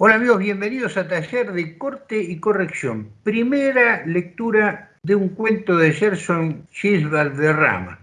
Hola amigos, bienvenidos a Taller de Corte y Corrección. Primera lectura de un cuento de Gerson Gilles Valderrama.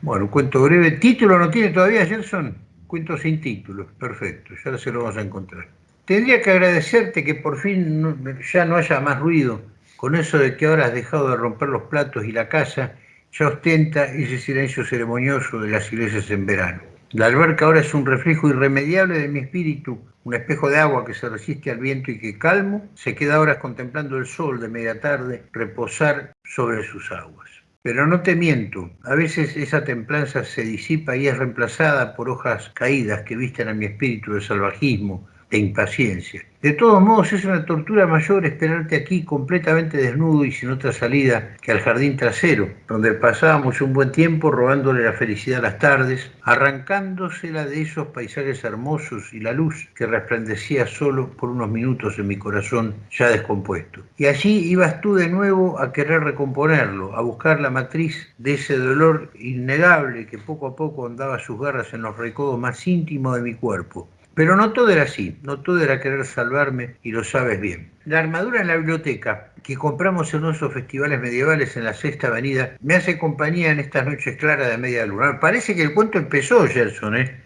Bueno, un cuento breve. ¿Título no tiene todavía Gerson? Cuento sin título. Perfecto, ya se lo vamos a encontrar. Tendría que agradecerte que por fin ya no haya más ruido con eso de que ahora has dejado de romper los platos y la casa ya ostenta ese silencio ceremonioso de las iglesias en verano. La alberca ahora es un reflejo irremediable de mi espíritu, un espejo de agua que se resiste al viento y que calmo, se queda horas contemplando el sol de media tarde reposar sobre sus aguas. Pero no te miento, a veces esa templanza se disipa y es reemplazada por hojas caídas que visten a mi espíritu de salvajismo, de impaciencia. De todos modos, es una tortura mayor esperarte aquí completamente desnudo y sin otra salida que al jardín trasero, donde pasábamos un buen tiempo robándole la felicidad a las tardes, arrancándosela de esos paisajes hermosos y la luz que resplandecía solo por unos minutos en mi corazón ya descompuesto. Y allí ibas tú de nuevo a querer recomponerlo, a buscar la matriz de ese dolor innegable que poco a poco andaba sus garras en los recodos más íntimos de mi cuerpo pero no todo era así, no todo era querer salvarme y lo sabes bien. La armadura en la biblioteca que compramos en esos festivales medievales en la Sexta Avenida me hace compañía en estas noches claras de media luna. Parece que el cuento empezó, Gerson, ¿eh?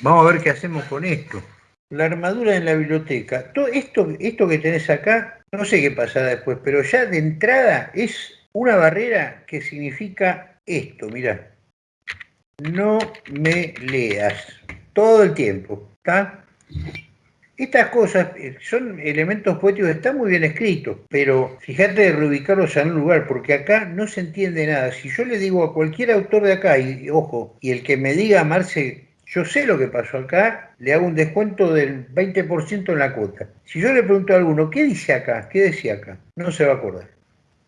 Vamos a ver qué hacemos con esto. La armadura en la biblioteca. Todo esto, esto que tenés acá, no sé qué pasará después, pero ya de entrada es una barrera que significa esto, mirá. No me leas todo el tiempo. Estas cosas eh, son elementos poéticos, están muy bien escritos, pero fíjate de reubicarlos en un lugar, porque acá no se entiende nada. Si yo le digo a cualquier autor de acá, y ojo, y el que me diga, Marce, yo sé lo que pasó acá, le hago un descuento del 20% en la cuota. Si yo le pregunto a alguno, ¿qué dice acá? ¿Qué decía acá? No se va a acordar.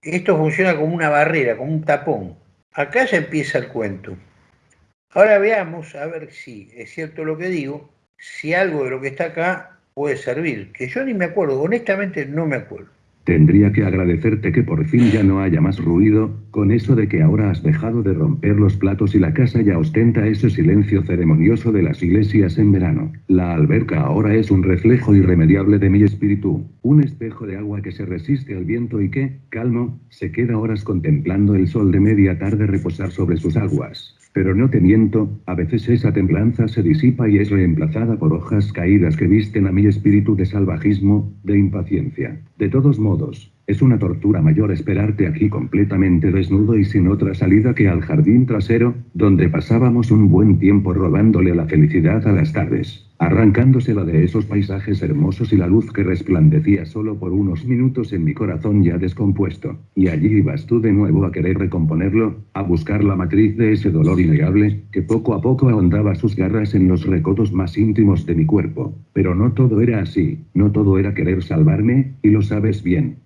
Esto funciona como una barrera, como un tapón. Acá ya empieza el cuento. Ahora veamos, a ver si es cierto lo que digo, si algo de lo que está acá puede servir, que yo ni me acuerdo, honestamente no me acuerdo. Tendría que agradecerte que por fin ya no haya más ruido, con eso de que ahora has dejado de romper los platos y la casa ya ostenta ese silencio ceremonioso de las iglesias en verano. La alberca ahora es un reflejo irremediable de mi espíritu, un espejo de agua que se resiste al viento y que, calmo, se queda horas contemplando el sol de media tarde reposar sobre sus aguas. Pero no te miento, a veces esa templanza se disipa y es reemplazada por hojas caídas que visten a mi espíritu de salvajismo, de impaciencia. De todos modos, es una tortura mayor esperarte aquí completamente desnudo y sin otra salida que al jardín trasero, donde pasábamos un buen tiempo robándole la felicidad a las tardes, arrancándosela de esos paisajes hermosos y la luz que resplandecía solo por unos minutos en mi corazón ya descompuesto. Y allí ibas tú de nuevo a querer recomponerlo, a buscar la matriz de ese dolor innegable, que poco a poco ahondaba sus garras en los recodos más íntimos de mi cuerpo. Pero no todo era así, no todo era querer salvarme, y lo sabes bien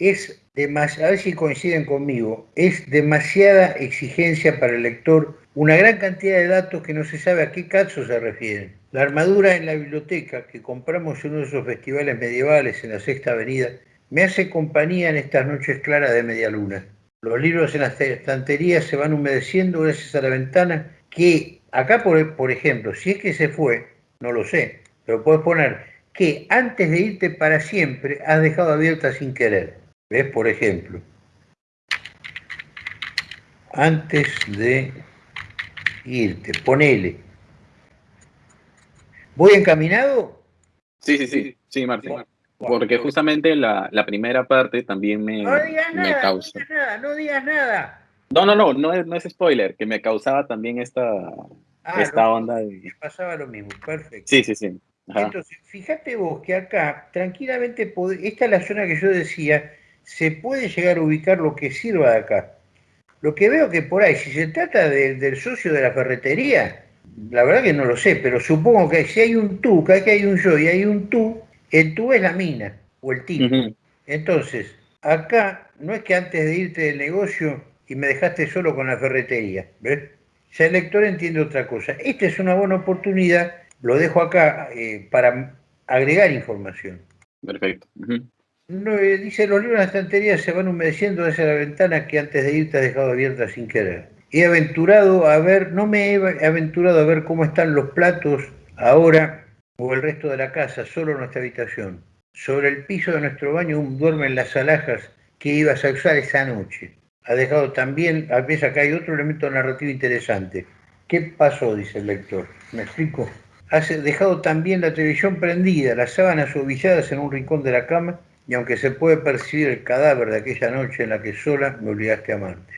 es a ver si coinciden conmigo, es demasiada exigencia para el lector, una gran cantidad de datos que no se sabe a qué caso se refieren. La armadura en la biblioteca que compramos en uno de esos festivales medievales en la Sexta Avenida me hace compañía en estas noches claras de media luna. Los libros en las estanterías se van humedeciendo gracias a la ventana que acá, por, por ejemplo, si es que se fue, no lo sé, pero puedes poner que antes de irte para siempre has dejado abierta sin querer. ¿Ves? Por ejemplo, antes de irte, ponele. ¿Voy encaminado? Sí, sí, sí, sí, Martín. Porque justamente la, primera parte también me, no digas nada, causa. No digas nada, no digas nada. No, no, no, no es, no es spoiler, que me causaba también esta, ah, esta onda. De... Me pasaba lo mismo, perfecto. Sí, sí, sí. Entonces, fíjate vos que acá, tranquilamente, esta es la zona que yo decía, se puede llegar a ubicar lo que sirva de acá. Lo que veo que por ahí, si se trata del socio de la ferretería, la verdad que no lo sé, pero supongo que si hay un tú, que hay un yo y hay un tú, el tú es la mina o el tipo. Entonces, acá no es que antes de irte del negocio y me dejaste solo con la ferretería, ¿ves? Ya el lector entiende otra cosa. Esta es una buena oportunidad, lo dejo acá eh, para agregar información. Perfecto. No, dice, los libros en la estantería se van humedeciendo desde la ventana que antes de irte has dejado abierta sin querer. he aventurado a ver, no me he aventurado a ver cómo están los platos ahora o el resto de la casa, solo nuestra habitación. Sobre el piso de nuestro baño duermen las alhajas que ibas a usar esa noche. Ha dejado también, a veces acá hay otro elemento narrativo interesante. ¿Qué pasó? dice el lector. ¿Me explico? Has dejado también la televisión prendida, las sábanas suavizadas en un rincón de la cama, y aunque se puede percibir el cadáver de aquella noche en la que sola me obligaste a amarte.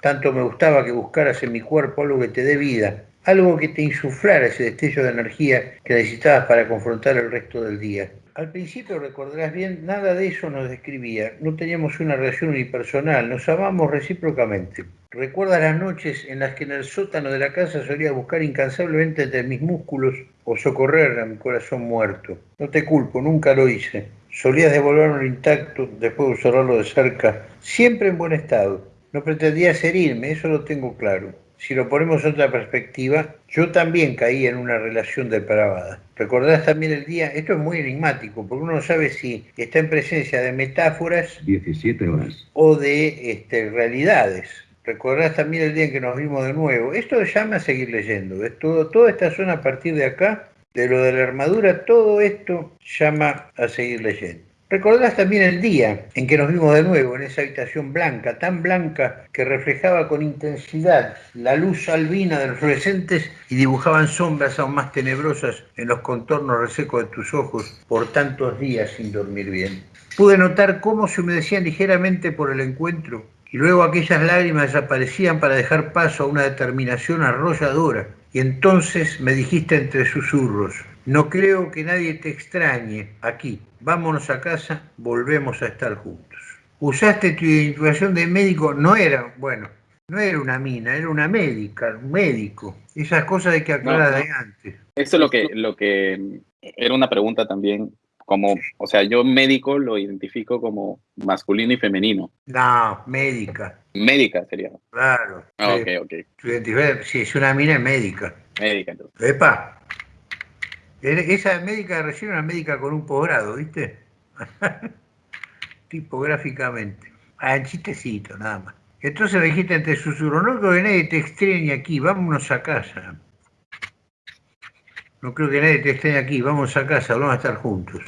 Tanto me gustaba que buscaras en mi cuerpo algo que te dé vida, algo que te insuflara ese destello de energía que necesitabas para confrontar el resto del día. Al principio, recordarás bien, nada de eso nos describía. No teníamos una relación unipersonal, nos amamos recíprocamente. Recuerda las noches en las que en el sótano de la casa solía buscar incansablemente entre mis músculos o socorrer a mi corazón muerto. No te culpo, nunca lo hice. Solías devolverlo intacto después de observarlo de cerca, siempre en buen estado. No pretendías herirme, eso lo tengo claro si lo ponemos en otra perspectiva, yo también caí en una relación depravada. Recordás también el día, esto es muy enigmático, porque uno no sabe si está en presencia de metáforas 17 horas. o de este, realidades. Recordás también el día en que nos vimos de nuevo. Esto llama a seguir leyendo. ¿ves? Todo, toda esta zona a partir de acá, de lo de la armadura, todo esto llama a seguir leyendo. Recordás también el día en que nos vimos de nuevo en esa habitación blanca, tan blanca que reflejaba con intensidad la luz albina de los fluorescentes y dibujaban sombras aún más tenebrosas en los contornos resecos de tus ojos por tantos días sin dormir bien. Pude notar cómo se humedecían ligeramente por el encuentro y luego aquellas lágrimas desaparecían para dejar paso a una determinación arrolladora. Y entonces me dijiste entre susurros, no creo que nadie te extrañe aquí. Vámonos a casa, volvemos a estar juntos. Usaste tu identificación de médico, no era, bueno, no era una mina, era una médica, un médico. Esas cosas hay que aclarar de antes. Eso es lo que, lo que era una pregunta también, como, o sea, yo médico lo identifico como masculino y femenino. No, médica. Médica sería. Claro. Ah, ok, ok. Si es una mina, es médica. Médica, entonces. Epa, esa médica recién una médica con un posgrado, ¿viste? Tipográficamente. Ah, chistecito, nada más. Entonces me dijiste entre susurros, no creo que nadie te extrañe aquí, vámonos a casa. No creo que nadie te extrañe aquí, vamos a casa, vamos a estar juntos.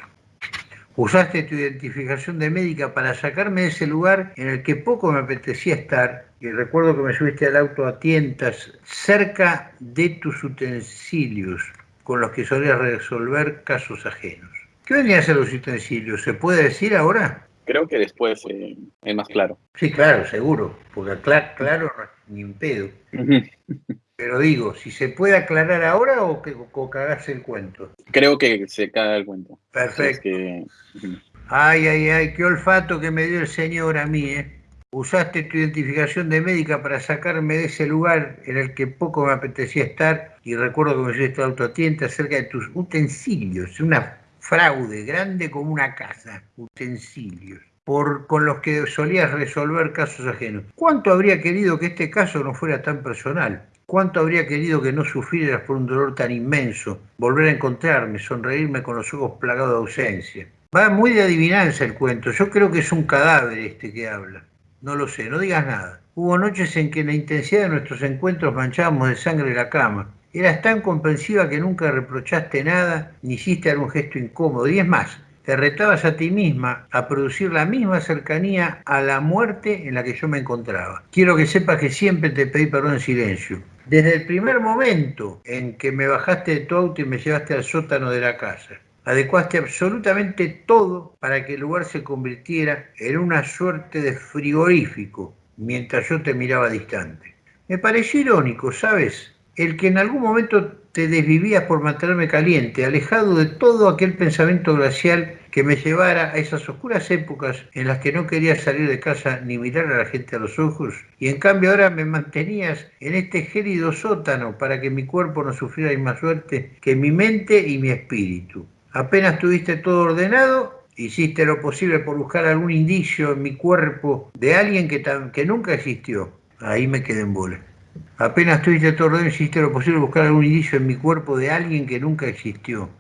Usaste tu identificación de médica para sacarme de ese lugar en el que poco me apetecía estar, y recuerdo que me subiste al auto a tientas cerca de tus utensilios, con los que solía resolver casos ajenos. ¿Qué venían a ser los utensilios? ¿Se puede decir ahora? Creo que después eh, es más claro. Sí, claro, seguro, porque claro, claro ni un pedo. Pero digo, si se puede aclarar ahora o, que, o el cuento. Creo que se caga el cuento. Perfecto. Ay, ay, ay, qué olfato que me dio el señor a mí, ¿eh? Usaste tu identificación de médica para sacarme de ese lugar en el que poco me apetecía estar y recuerdo que me llevaste autotiente acerca de tus utensilios, una fraude grande como una casa, utensilios, por, con los que solías resolver casos ajenos. ¿Cuánto habría querido que este caso no fuera tan personal? ¿Cuánto habría querido que no sufrieras por un dolor tan inmenso? Volver a encontrarme, sonreírme con los ojos plagados de ausencia. Va muy de adivinanza el cuento. Yo creo que es un cadáver este que habla. No lo sé, no digas nada. Hubo noches en que la intensidad de nuestros encuentros manchábamos de sangre la cama. Eras tan comprensiva que nunca reprochaste nada ni hiciste algún gesto incómodo. Y es más, te retabas a ti misma a producir la misma cercanía a la muerte en la que yo me encontraba. Quiero que sepas que siempre te pedí perdón en silencio. Desde el primer momento en que me bajaste de tu auto y me llevaste al sótano de la casa. Adecuaste absolutamente todo para que el lugar se convirtiera en una suerte de frigorífico mientras yo te miraba distante. Me pareció irónico, ¿sabes? El que en algún momento te desvivías por mantenerme caliente, alejado de todo aquel pensamiento glacial que me llevara a esas oscuras épocas en las que no quería salir de casa ni mirar a la gente a los ojos, y en cambio ahora me mantenías en este gélido sótano para que mi cuerpo no sufriera más suerte que mi mente y mi espíritu. Apenas tuviste todo ordenado, hiciste lo posible por buscar algún indicio en mi cuerpo de alguien que, que nunca existió. Ahí me quedé en bola. Apenas tuviste todo ordenado, hiciste lo posible por buscar algún indicio en mi cuerpo de alguien que nunca existió.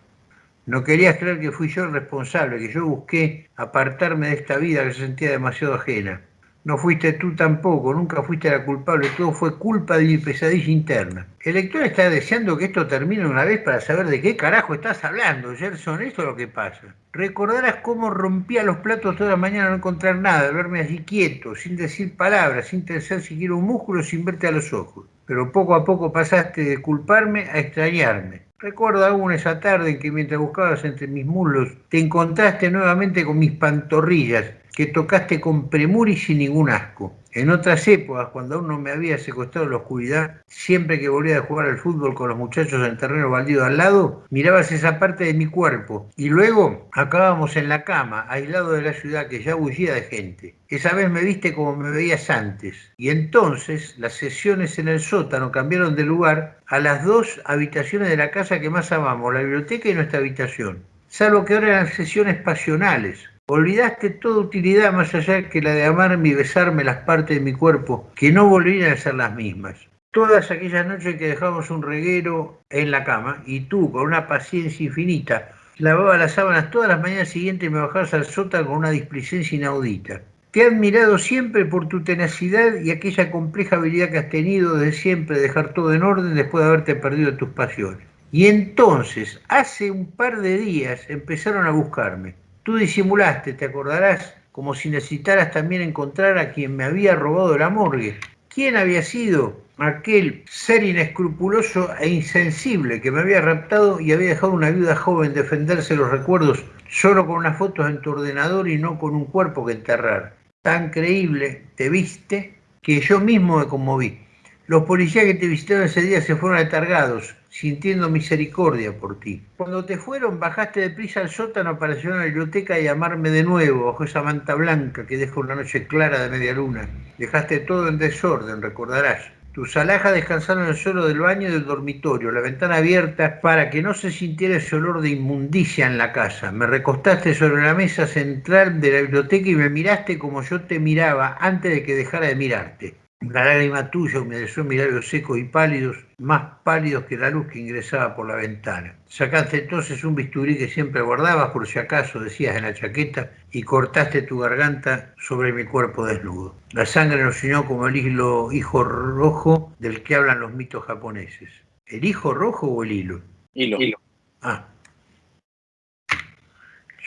No querías creer que fui yo el responsable, que yo busqué apartarme de esta vida que se sentía demasiado ajena. No fuiste tú tampoco, nunca fuiste la culpable, todo fue culpa de mi pesadilla interna. El lector está deseando que esto termine una vez para saber de qué carajo estás hablando, Gerson, esto es lo que pasa. Recordarás cómo rompía los platos toda la mañana no encontrar nada, verme así quieto, sin decir palabras, sin tensar siquiera un músculo, sin verte a los ojos. Pero poco a poco pasaste de culparme a extrañarme. Recuerdo aún esa tarde en que mientras buscabas entre mis muslos, te encontraste nuevamente con mis pantorrillas, que tocaste con premura y sin ningún asco. En otras épocas, cuando aún no me había secuestrado la oscuridad, siempre que volvía a jugar al fútbol con los muchachos en el terreno baldío al lado, mirabas esa parte de mi cuerpo y luego acabábamos en la cama, aislado de la ciudad que ya bullía de gente. Esa vez me viste como me veías antes y entonces las sesiones en el sótano cambiaron de lugar a las dos habitaciones de la casa que más amamos, la biblioteca y nuestra habitación. Salvo que ahora eran sesiones pasionales, Olvidaste toda utilidad más allá que la de amarme y besarme las partes de mi cuerpo, que no volvían a ser las mismas. Todas aquellas noches que dejamos un reguero en la cama y tú, con una paciencia infinita, lavabas las sábanas todas las mañanas siguientes y me bajabas al sótano con una displicencia inaudita. Te he admirado siempre por tu tenacidad y aquella compleja habilidad que has tenido de siempre dejar todo en orden después de haberte perdido tus pasiones. Y entonces, hace un par de días, empezaron a buscarme. Tú disimulaste, te acordarás, como si necesitaras también encontrar a quien me había robado la morgue. ¿Quién había sido aquel ser inescrupuloso e insensible que me había raptado y había dejado una viuda joven defenderse los recuerdos solo con unas fotos en tu ordenador y no con un cuerpo que enterrar? Tan creíble te viste que yo mismo me conmoví. Los policías que te visitaron ese día se fueron atargados, sintiendo misericordia por ti. Cuando te fueron, bajaste de prisa al sótano para llegar a la biblioteca y llamarme de nuevo bajo esa manta blanca que deja una noche clara de media luna. Dejaste todo en desorden, recordarás. Tus alhajas descansaron en el suelo del baño y del dormitorio, la ventana abierta para que no se sintiera ese olor de inmundicia en la casa. Me recostaste sobre la mesa central de la biblioteca y me miraste como yo te miraba antes de que dejara de mirarte. La lágrima tuya humedeció mis labios secos y pálidos, más pálidos que la luz que ingresaba por la ventana. Sacaste entonces un bisturí que siempre guardabas por si acaso, decías en la chaqueta, y cortaste tu garganta sobre mi cuerpo desnudo. La sangre nos unió como el hilo hijo rojo del que hablan los mitos japoneses. ¿El hijo rojo o el hilo? Hilo. hilo. Ah,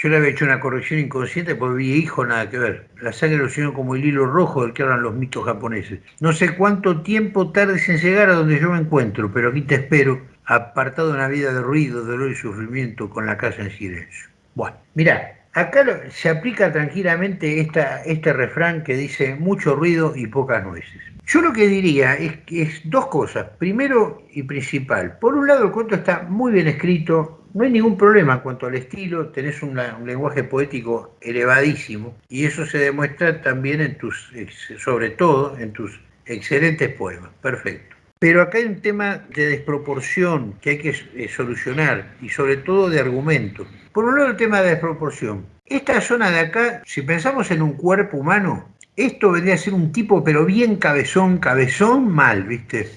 yo le había hecho una corrección inconsciente porque vi hijo nada que ver. La sangre lo unió como el hilo rojo del que hablan los mitos japoneses. No sé cuánto tiempo tardes en llegar a donde yo me encuentro, pero aquí te espero, apartado de una vida de ruido, dolor y sufrimiento, con la casa en silencio. Bueno, mira, acá se aplica tranquilamente este refrán que dice mucho ruido y pocas nueces. Yo lo que diría es, es dos cosas. Primero y principal. Por un lado, el cuento está muy bien escrito, no hay ningún problema en cuanto al estilo, tenés un, lenguaje poético elevadísimo y eso se demuestra también en tus, sobre todo en tus excelentes poemas. Perfecto. Pero acá hay un tema de desproporción que hay que eh, solucionar y sobre todo de argumento. Por un lado el tema de desproporción. Esta zona de acá, si pensamos en un cuerpo humano, esto vendría a ser un tipo pero bien cabezón, cabezón mal, ¿viste?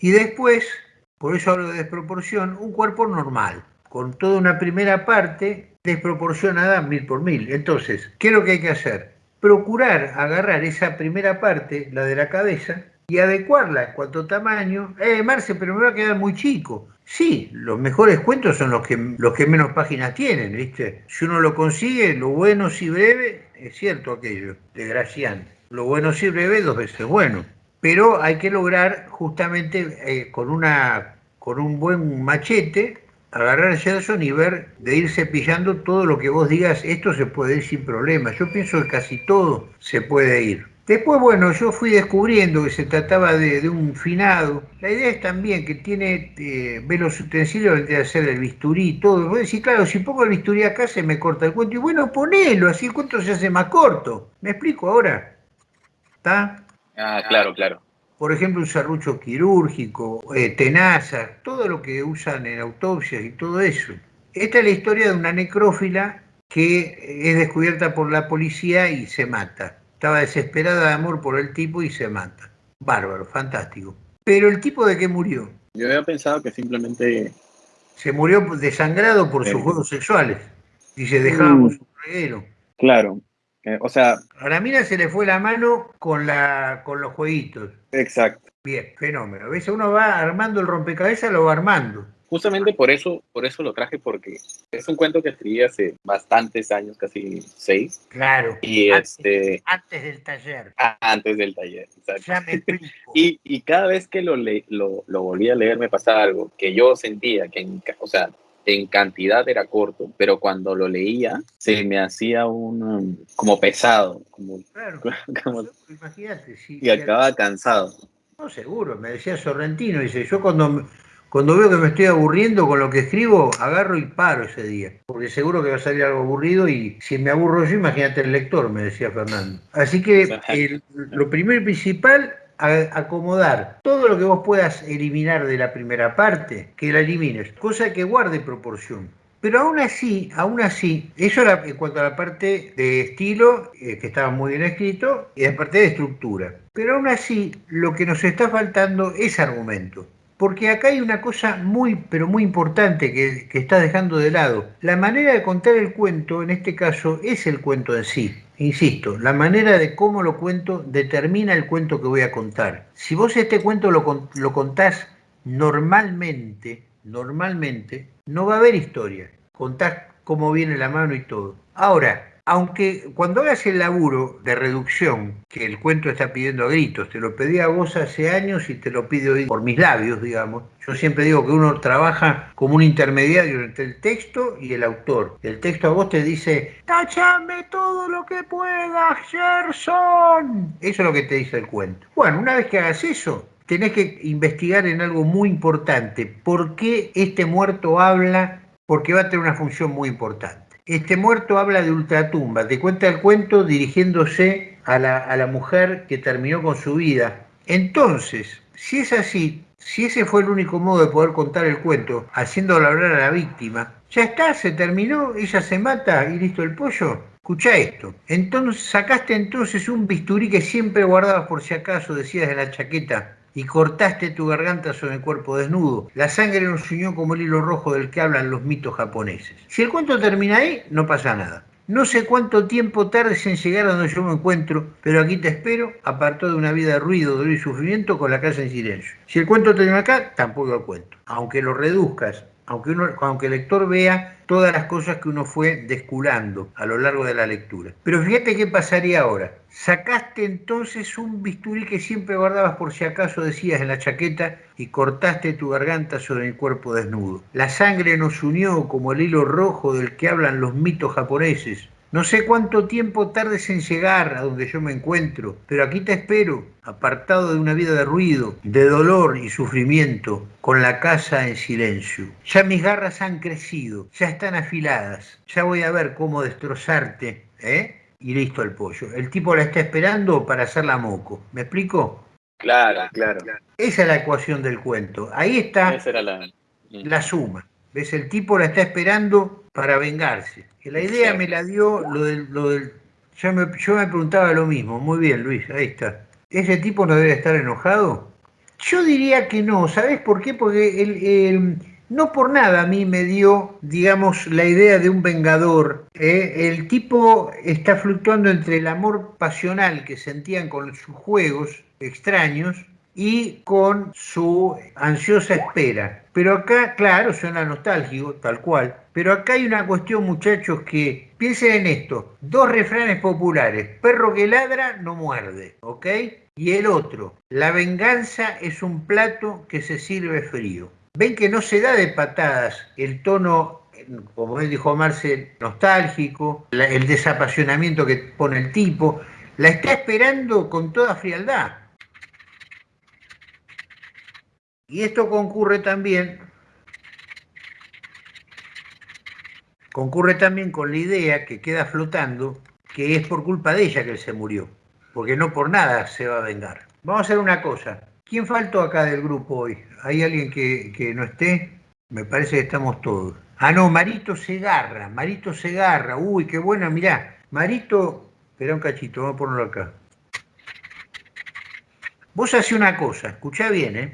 Y después, por eso hablo de desproporción, un cuerpo normal con toda una primera parte desproporcionada mil por mil. Entonces, ¿qué es lo que hay que hacer? Procurar agarrar esa primera parte, la de la cabeza, y adecuarla en cuanto a tamaño. Eh, Marce, pero me va a quedar muy chico. Sí, los mejores cuentos son los que, los que menos páginas tienen, ¿viste? Si uno lo consigue, lo bueno si breve, es cierto aquello, desgraciante. Lo bueno si breve, dos veces bueno. Pero hay que lograr justamente eh, con, una, con un buen machete agarrar a Gerson y ver de ir cepillando todo lo que vos digas, esto se puede ir sin problema. Yo pienso que casi todo se puede ir. Después, bueno, yo fui descubriendo que se trataba de, un finado. La idea es también que tiene, eh, ve los utensilios, a ser el bisturí y todo. Vos decís, claro, si pongo el bisturí acá se me corta el cuento. Y bueno, ponelo, así el cuento se hace más corto. ¿Me explico ahora? ¿Está? Ah, claro, claro por ejemplo, un serrucho quirúrgico, eh, tenazas, todo lo que usan en autopsias y todo eso. Esta es la historia de una necrófila que es descubierta por la policía y se mata. Estaba desesperada de amor por el tipo y se mata. Bárbaro, fantástico. Pero el tipo de qué murió? Yo había pensado que simplemente... Se murió desangrado por sus juegos sexuales. Y se dejábamos mm. un reguero. Claro, Eh, o sea... A la mina se le fue la mano con, la, con los jueguitos. Exacto. Bien, fenómeno. A veces uno va armando el rompecabezas, lo va armando justamente por eso, por eso lo traje, porque es un cuento que escribí hace bastantes años, casi seis. Claro. Y antes, este. Antes del taller. Antes del taller, exacto. y, y, cada vez que lo, le, lo, lo, volví a leer me pasaba algo que yo sentía que, en, o sea, en cantidad era corto, pero cuando lo leía se me hacía un um, como pesado, como, claro, como imagínate, y acababa cansado. No, seguro, me decía Sorrentino, dice, yo cuando cuando veo que me estoy aburriendo con lo que escribo, agarro y paro ese día, porque seguro que va a salir algo aburrido y si me aburro yo, imagínate el lector, me decía Fernando. Así que lo primero y principal, acomodar todo lo que vos puedas eliminar de la primera parte, que la elimines, cosa que guarde proporción. Pero aún así, aún así, eso era en cuanto a la parte de estilo, eh, que estaba muy bien escrito, y la parte de estructura. Pero aún así, lo que nos está faltando es argumento. Porque acá hay una cosa muy, pero muy importante que, que está dejando de lado. La manera de contar el cuento, en este caso, es el cuento en sí. Insisto, la manera de cómo lo cuento determina el cuento que voy a contar. Si vos este cuento lo, lo contás normalmente, normalmente, no va a haber historia. Contás cómo viene la mano y todo. Ahora, aunque cuando hagas el laburo de reducción, que el cuento está pidiendo a gritos, te lo pedí a vos hace años y te lo pido hoy por mis labios, digamos. Yo siempre digo que uno trabaja como un intermediario entre el texto y el autor. El texto a vos te dice, tachame todo lo que puedas, Gerson. Eso es lo que te dice el cuento. Bueno, una vez que hagas eso, tenés que investigar en algo muy importante. ¿Por qué este muerto habla? Porque va a tener una función muy importante. Este muerto habla de ultratumba, te cuenta el cuento dirigiéndose a la, a la mujer que terminó con su vida. Entonces, si es así, si ese fue el único modo de poder contar el cuento, haciéndolo hablar a la víctima, ya está, se terminó, ella se mata y listo el pollo. Escucha esto. Entonces sacaste entonces un bisturí que siempre guardabas por si acaso, decías de la chaqueta, y cortaste tu garganta sobre el cuerpo desnudo. La sangre nos unió como el hilo rojo del que hablan los mitos japoneses. Si el cuento termina ahí, no pasa nada. No sé cuánto tiempo tardes en llegar a donde yo me encuentro, pero aquí te espero, apartado de una vida de ruido, dolor y sufrimiento, con la casa en silencio. Si el cuento termina acá, tampoco lo cuento. Aunque lo reduzcas aunque, uno, aunque el lector vea todas las cosas que uno fue desculando a lo largo de la lectura. Pero fíjate qué pasaría ahora. Sacaste entonces un bisturí que siempre guardabas por si acaso decías en la chaqueta y cortaste tu garganta sobre el cuerpo desnudo. La sangre nos unió como el hilo rojo del que hablan los mitos japoneses. No sé cuánto tiempo tardes en llegar a donde yo me encuentro, pero aquí te espero, apartado de una vida de ruido, de dolor y sufrimiento, con la casa en silencio. Ya mis garras han crecido, ya están afiladas, ya voy a ver cómo destrozarte, ¿eh? Y listo el pollo. El tipo la está esperando para hacerla moco. ¿Me explico? Claro, claro. Esa es la ecuación del cuento. Ahí está la... la suma. ¿Ves? El tipo la está esperando para vengarse la idea me la dio lo del... Lo del yo, me, yo me preguntaba lo mismo. Muy bien, Luis, ahí está. ¿Ese tipo no debe estar enojado? Yo diría que no. ¿Sabes por qué? Porque el, no por nada a mí me dio, digamos, la idea de un vengador. ¿eh? El tipo está fluctuando entre el amor pasional que sentían con sus juegos extraños y con su ansiosa espera. Pero acá, claro, suena nostálgico, tal cual. Pero acá hay una cuestión, muchachos, que piensen en esto. Dos refranes populares. Perro que ladra no muerde, ¿ok? Y el otro, la venganza es un plato que se sirve frío. Ven que no se da de patadas el tono como dijo Marcel, nostálgico, el desapasionamiento que pone el tipo, la está esperando con toda frialdad. Y esto concurre también, concurre también con la idea que queda flotando, que es por culpa de ella que él se murió, porque no por nada se va a vengar. Vamos a hacer una cosa. ¿Quién faltó acá del grupo hoy? ¿Hay alguien que, que no esté? Me parece que estamos todos. Ah, no, Marito Segarra, Marito Segarra. Uy, qué buena, mirá. Marito, espera un cachito, vamos a ponerlo acá. Vos haces una cosa, escuchá bien, ¿eh?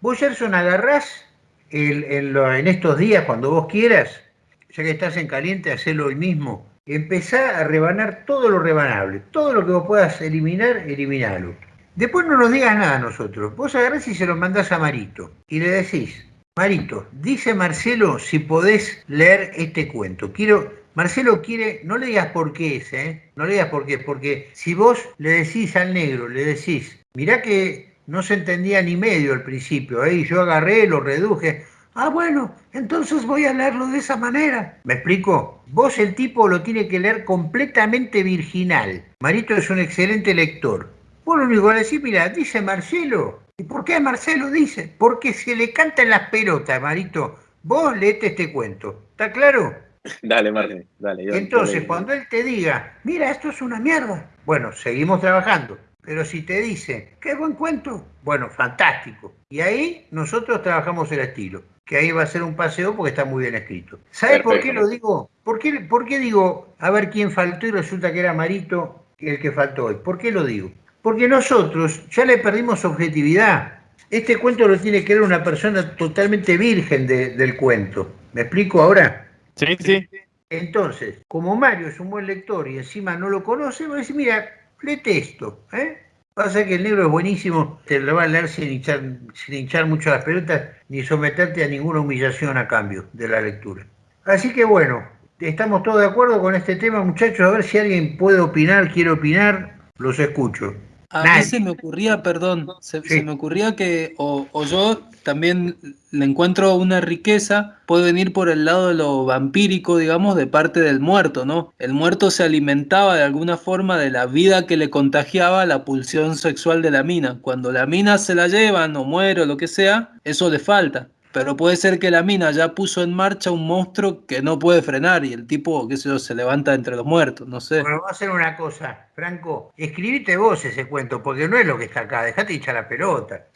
Vos, Gerson, agarrás en estos días, cuando vos quieras, ya que estás en caliente, hacelo hoy mismo. empezá a rebanar todo lo rebanable. Todo lo que vos puedas eliminar, eliminalo. Después no nos digas nada a nosotros. Vos agarrás y se lo mandás a Marito. Y le decís, Marito, dice Marcelo si podés leer este cuento. Quiero, Marcelo quiere, no le digas por qué es, ¿eh? No le digas por qué, porque si vos le decís al negro, le decís, mirá que no se entendía ni medio al principio, ¿eh? yo agarré, lo reduje. Ah, bueno, entonces voy a leerlo de esa manera. ¿Me explico? Vos el tipo lo tiene que leer completamente virginal. Marito es un excelente lector. Vos lo único que decís, mira, dice Marcelo. ¿Y por qué Marcelo dice? Porque se le cantan las pelotas, Marito. Vos leete este cuento. ¿Está claro? Dale, Martín, dale. Entonces, cuando él te diga, mira, esto es una mierda, bueno, seguimos trabajando. Pero si te dice, qué buen cuento, bueno, fantástico. Y ahí nosotros trabajamos el estilo, que ahí va a ser un paseo porque está muy bien escrito. ¿Sabes por qué lo digo? ¿Por qué, ¿Por qué digo, a ver quién faltó y resulta que era Marito el que faltó hoy? ¿Por qué lo digo? Porque nosotros ya le perdimos objetividad. Este cuento lo tiene que leer una persona totalmente virgen del cuento. ¿Me explico ahora? Sí, sí. Entonces, como Mario es un buen lector y encima no lo conoce, va a decir, mira, léete esto. ¿eh? Pasa que el libro es buenísimo, te lo va a leer sin hinchar, sin hinchar mucho las pelotas ni someterte a ninguna humillación a cambio de la lectura. Así que bueno, estamos todos de acuerdo con este tema, muchachos. A ver si alguien puede opinar, quiere opinar, los escucho. A mí se me ocurría, perdón, se, me ocurría que o, yo también le encuentro una riqueza, puede venir por el lado de lo vampírico, digamos, de parte del muerto, ¿no? El muerto se alimentaba de alguna forma de la vida que le contagiaba la pulsión sexual de la mina. Cuando la mina se la llevan o muere o lo que sea, eso le falta. Pero puede ser que la mina ya puso en marcha un monstruo que no puede frenar y el tipo, qué sé yo, se levanta entre los muertos, no sé. Bueno, vamos a hacer una cosa, Franco. Escribite vos ese cuento, porque no es lo que está acá. Dejate hinchar la pelota.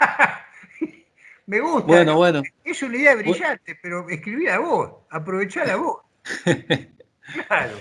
Me gusta. Bueno, bueno. Es una idea brillante, pero escribí a vos. Aprovechá vos. claro.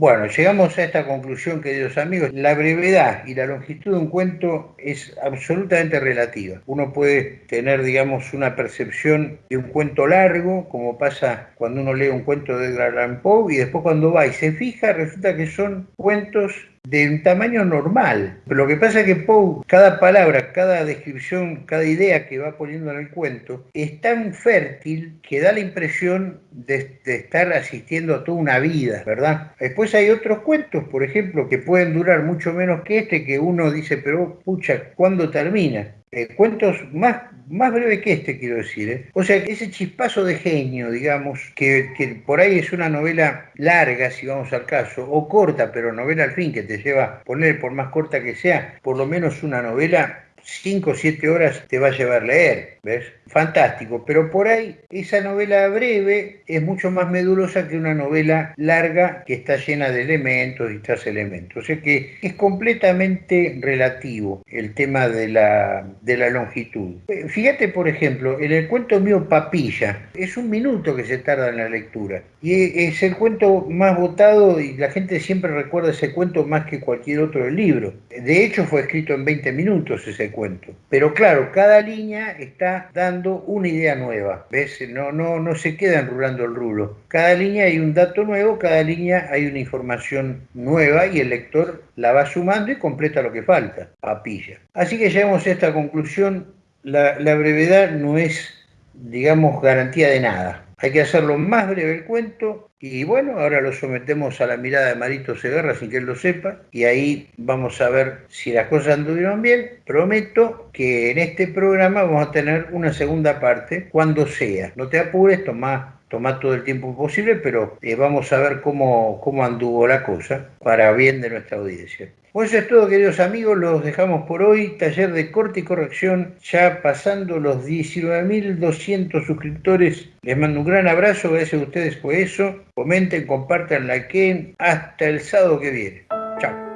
Bueno, llegamos a esta conclusión, queridos amigos. La brevedad y la longitud de un cuento es absolutamente relativa. Uno puede tener, digamos, una percepción de un cuento largo, como pasa cuando uno lee un cuento de Edgar Allan Poe, y después cuando va y se fija, resulta que son cuentos de un tamaño normal. Lo que pasa es que Poe, cada palabra, cada descripción, cada idea que va poniendo en el cuento, es tan fértil que da la impresión de, estar asistiendo a toda una vida, ¿verdad? Después hay otros cuentos, por ejemplo, que pueden durar mucho menos que este, que uno dice, pero pucha, ¿cuándo termina? Eh, cuentos más, más breves que este, quiero decir. ¿eh? O sea, ese chispazo de genio, digamos, que, que, por ahí es una novela larga, si vamos al caso, o corta, pero novela al fin, que te lleva, poner por más corta que sea, por lo menos una novela 5 o 7 horas te va a llevar leer, ¿ves? Fantástico, pero por ahí esa novela breve es mucho más medulosa que una novela larga que está llena de elementos y tras elementos. O sea que es completamente relativo el tema de la, de la longitud. Fíjate, por ejemplo, en el cuento mío Papilla, es un minuto que se tarda en la lectura. Y es el cuento más votado y la gente siempre recuerda ese cuento más que cualquier otro del libro. De hecho, fue escrito en 20 minutos ese cuento. Pero claro, cada línea está dando una idea nueva. ¿Ves? No, no, no se queda enrulando el rulo. Cada línea hay un dato nuevo, cada línea hay una información nueva y el lector la va sumando y completa lo que falta. Papilla. Así que llegamos a esta conclusión. La, la brevedad no es, digamos, garantía de nada hay que hacerlo más breve el cuento y bueno, ahora lo sometemos a la mirada de Marito Segarra sin que él lo sepa y ahí vamos a ver si las cosas anduvieron bien. Prometo que en este programa vamos a tener una segunda parte cuando sea. No te apures, toma, toma todo el tiempo posible, pero eh, vamos a ver cómo, cómo anduvo la cosa para bien de nuestra audiencia. Pues eso es todo, queridos amigos. Los dejamos por hoy. Taller de corte y corrección, ya pasando los 19.200 suscriptores. Les mando un gran abrazo. Gracias a ustedes por eso. Comenten, compartan, likeen. Hasta el sábado que viene. Chao.